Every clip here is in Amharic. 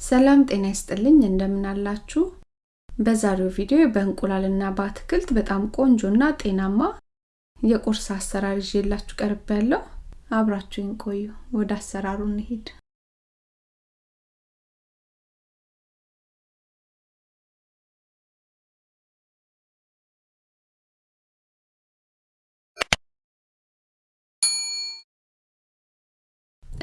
ሰላም ጤና ይስጥልኝ እንደምን አላችሁ? በዛሬው ቪዲዮ በእንቁላልና በአትክልት በጣም ቆንጆና ጤናማ የቁርስ አሰራር ይዤላችሁ ቀርቤያለሁ። አብራችሁኝ ቆዩ። ወደ አሰራሩ እንሂድ።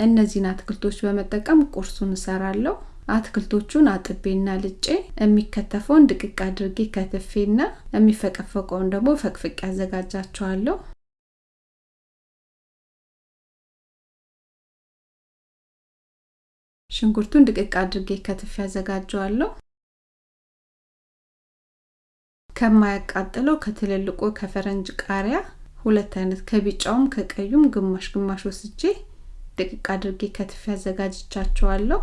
እነዚህን አትክልቶች በመጠቀም ቁርሱን እሰራለሁ። አትክልቶቹን አጥቤና ልጬ የሚከተፈውን ድቅቅ አድርጌ ከትፌና የሚፈቀፈቀውን ደግሞ ፈቅፍቄ አዘጋጃቸዋለሁ። ሽንኩርቱን ድቅቅ አድርጌ ከትፌ አዘጋጀዋለሁ። ከማያቃጥለው ከትልልቁ ከፈረንጅ ቃሪያ ሁለት አይነት ከቢጫውም ከቀዩም ግማሽ ግማሽ ወስጄ ድቅቅ አድርጌ ከትፌ አዘጋጅቻቸዋለሁ።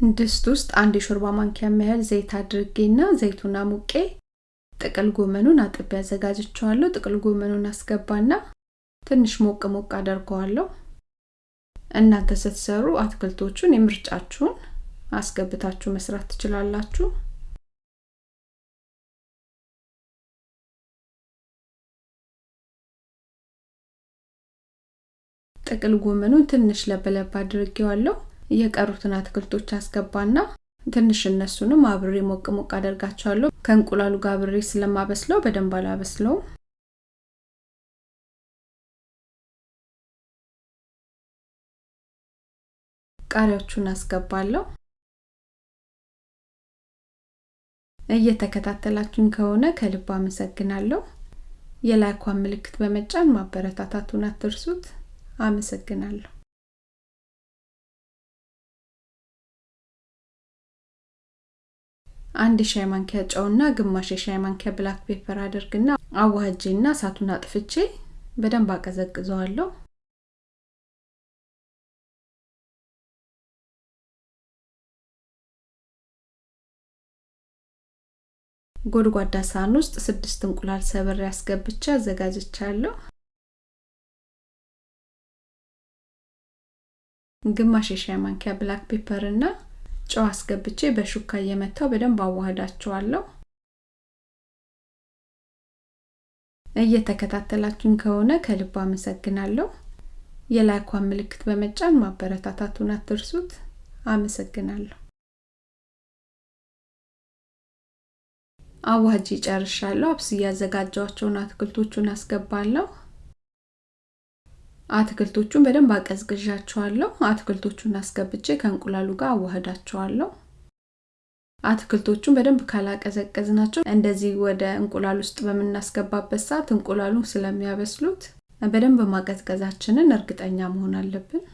ድስት ውስጥ አንድ የሾርባ ማንኪያ ያህል ዘይት አድርጌና ዘይቱን አሙቄ ጥቅል ጎመኑን አጥቤ አዘጋጅቸዋለሁ። ጥቅል ጎመኑን አስገባና ትንሽ ሞቅ ሞቅ አደርገዋለሁ። እናንተ ስትሰሩ አትክልቶቹን የምርጫችሁን አስገብታችሁ መስራት ትችላላችሁ። ጥቅል ጎመኑን ትንሽ ለበለብ አድርጌዋለሁ። የቀሩትን አትክልቶች አስገባና ትንሽ እነሱንም አብሬ ሞቅ ሞቅ አደርጋቸዋለሁ። ከእንቁላሉ ጋር አብሬ ስለማበስለው በደንብ አላበስለውም። ቃሪያዎቹን አስገባለሁ። እየተከታተላችሁኝ ከሆነ ከልብ አመሰግናለሁ። የላይኳን ምልክት በመጫን ማበረታታቱን አትርሱት። አመሰግናለሁ። አንድ የሻይ ማንኪያ ጨውና ግማሽ የሻይ ማንኪያ black pepper አድርግና አዋህጄና እሳቱን አጥፍቼ በደንብ አቀዘቅዘዋለሁ። ጎድጓዳ ሳህን ውስጥ ስድስት እንቁላል ሰብሬ አስገብቼ አዘጋጅቻለሁ። ግማሽ የሻይ ማንኪያ black pepper እና ጨው አስገብቼ በሹካ እየመታው በደንብ አዋህዳቸዋለሁ። እየተከታተላችሁኝ ከሆነ ከልብ አመሰግናለሁ። የላይኳን ምልክት በመጫን ማበረታታቱን አትርሱት። አመሰግናለሁ። አዋህጄ ጨርሻለሁ። አብስ እያዘጋጇቸውን አትክልቶቹን አስገባለሁ። አትክልቶቹን በደንብ አቀዝቅዣቸዋለሁ። አትክልቶቹን አስገብቼ ከእንቁላሉ ጋር አዋህዳቸዋለሁ። አትክልቶቹን በደንብ ካላቀዘቀዝናቸው እንደዚህ ወደ እንቁላል ውስጥ በምናስገባበት ሰዓት እንቁላሉን ስለሚያበስሉት በደንብ ማቀዝቀዛችንን እርግጠኛ መሆን አለብን።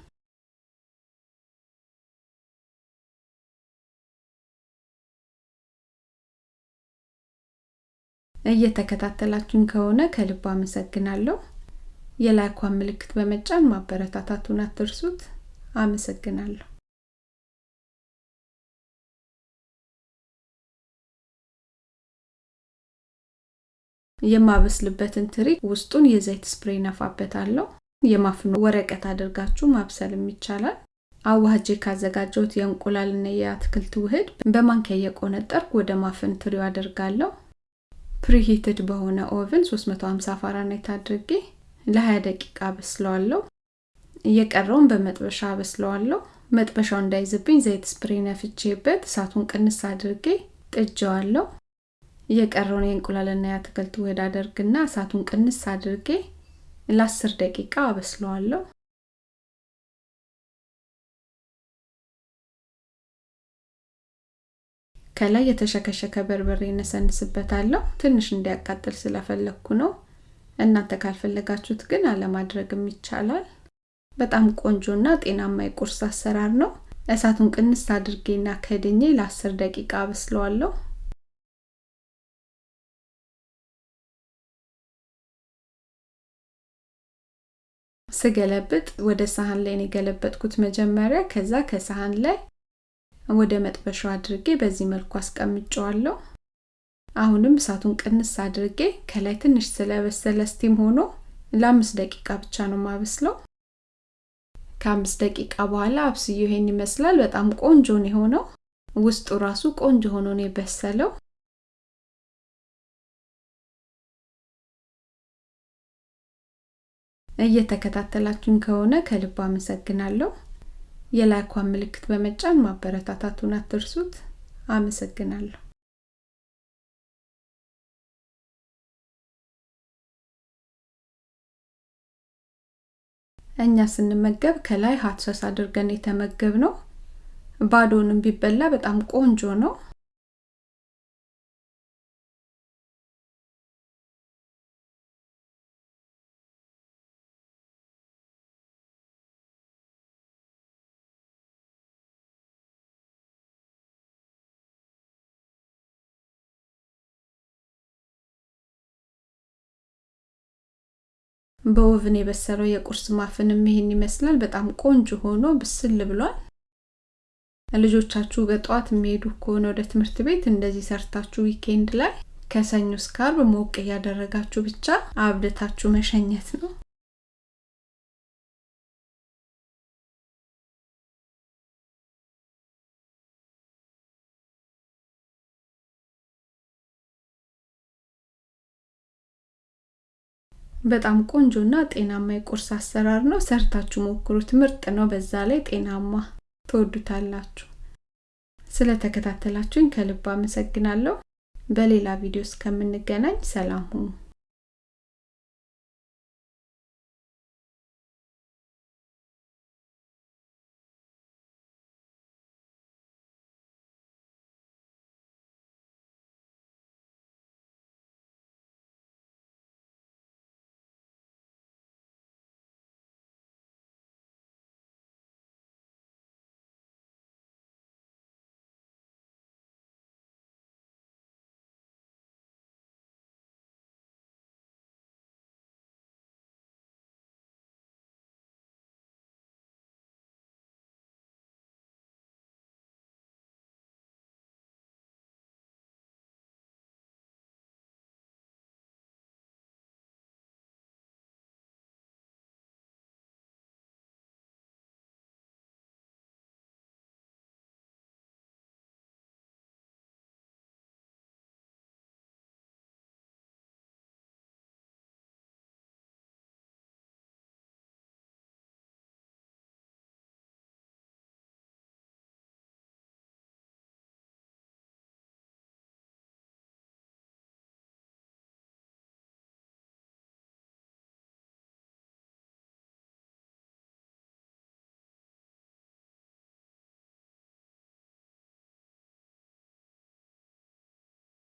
እየተከታተላችሁኝ ከሆነ ከልብ አመሰግናለሁ። የላይኳን ምልክት በመጫን ማበረታታቱን አትርሱት። አመሰግናለሁ። የማበስልበትን ትሪ ውስጡን የዘይት ስፕሬይ ነፋበታለሁ። የማፍኖ ወረቀት አድርጋችሁ ማብሰልም ይቻላል። አዋህጄ ካዘጋጀሁት የእንቁላልና የአትክልት ውህድ በማንኪያ እየቆነጠርኩ ወደ ማፍን ትሪው አደርጋለሁ። preheated በሆነ oven 350 ፋራናይት አድርጌ ለ20 ደቂቃ አበስለዋለሁ። የቀረውን በመጥበሻ አበስለዋለሁ። መጥበሻው እንዳይዝብኝ ዘይት spray ነፍቼበት እሳቱን ቅንስ አድርጌ ጥጄዋለሁ። የቀረውን የእንቁላልና የአትክልት ውህድ አደርግና እሳቱን ቅንስ አድርጌ ለ10 ደቂቃ አበስለዋለሁ። ከላይ የተሸከሸከ በርበሬ እነሰንስበታለሁ። ትንሽ እንዲያቃጥል ስለፈለግኩ ነው። እናንተ ካልፈለጋችሁት ግን አለማድረግም ይቻላል። በጣም ቆንጆና ጤናማ የቁርስ አሰራር ነው። እሳቱን ቅንስ አድርጌና ከድኜ ለ10 ደቂቃ አበስለዋለሁ። ስገለብጥ ወደ ሳህን ላይ የገለበጥኩት መጀመሪያ። ከዛ ከሳህን ላይ ወደ መጥበሻው አድርጌ በዚህ መልኩ አስቀምጨዋለሁ። አሁንም እሳቱን ቅንስ አድርጌ ከላይ ትንሽ ስለበሰለ ስቲም ሆኖ ለአምስት ደቂቃ ብቻ ነው ማበስለው። ከአምስት ደቂቃ በኋላ አብስዮ ይሄን ይመስላል። በጣም ቆንጆ ነው የሆነው። ውስጡ ራሱ ቆንጆ ሆኖ ነው የበሰለው። እየተከታተላችሁን ከሆነ ከልብ አመሰግናለሁ። የላይኳን ምልክት በመጫን ማበረታታቱን አትርሱት። አመሰግናለሁ። እኛ ስንመገብ ከላይ ሀት አድርገን የተመገብ ነው። ባዶንም ቢበላ በጣም ቆንጆ ነው። በ oven የበሰለው የቁርስ muffin ም ይሄን ይመስላል። በጣም ቆንጆ ሆኖ ብስል ብሏል። ልጆቻችሁ በጠዋት የሚሄዱ ከሆነ ወደ ትምህርት ቤት እንደዚህ ሰርታችሁ weekend ላይ ከሰኞ እስከ አርብ ሞቅ እያደረጋችሁ ብቻ አብልታችሁ መሸኘት ነው። በጣም ቆንጆና ጤናማ የቁርስ አሰራር ነው። ሰርታችሁ ሞክሩት። ምርጥ ነው። በዛ ላይ ጤናማ ትወዱታላችሁ። ስለተከታተላችሁኝ ከልብ አመሰግናለሁ። በሌላ ቪዲዮ እስከምንገናኝ ሰላም ሁኑ።